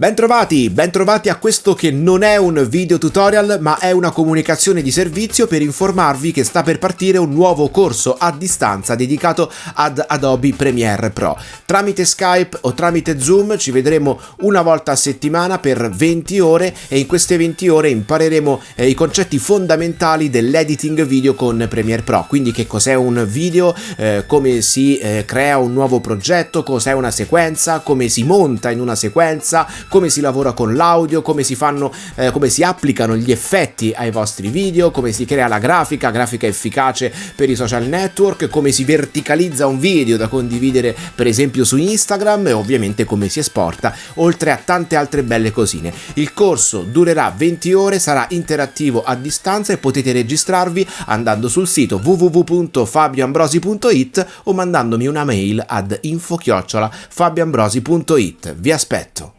Bentrovati, bentrovati a questo che non è un video tutorial ma è una comunicazione di servizio per informarvi che sta per partire un nuovo corso a distanza dedicato ad Adobe Premiere Pro. Tramite Skype o tramite Zoom ci vedremo una volta a settimana per 20 ore e in queste 20 ore impareremo eh, i concetti fondamentali dell'editing video con Premiere Pro, quindi che cos'è un video, eh, come si eh, crea un nuovo progetto, cos'è una sequenza, come si monta in una sequenza, come si lavora con l'audio, come si fanno, eh, come si applicano gli effetti ai vostri video, come si crea la grafica, grafica efficace per i social network, come si verticalizza un video da condividere per esempio su Instagram e ovviamente come si esporta, oltre a tante altre belle cosine. Il corso durerà 20 ore, sarà interattivo a distanza e potete registrarvi andando sul sito www.fabioambrosi.it o mandandomi una mail ad info-fabioambrosi.it. Vi aspetto!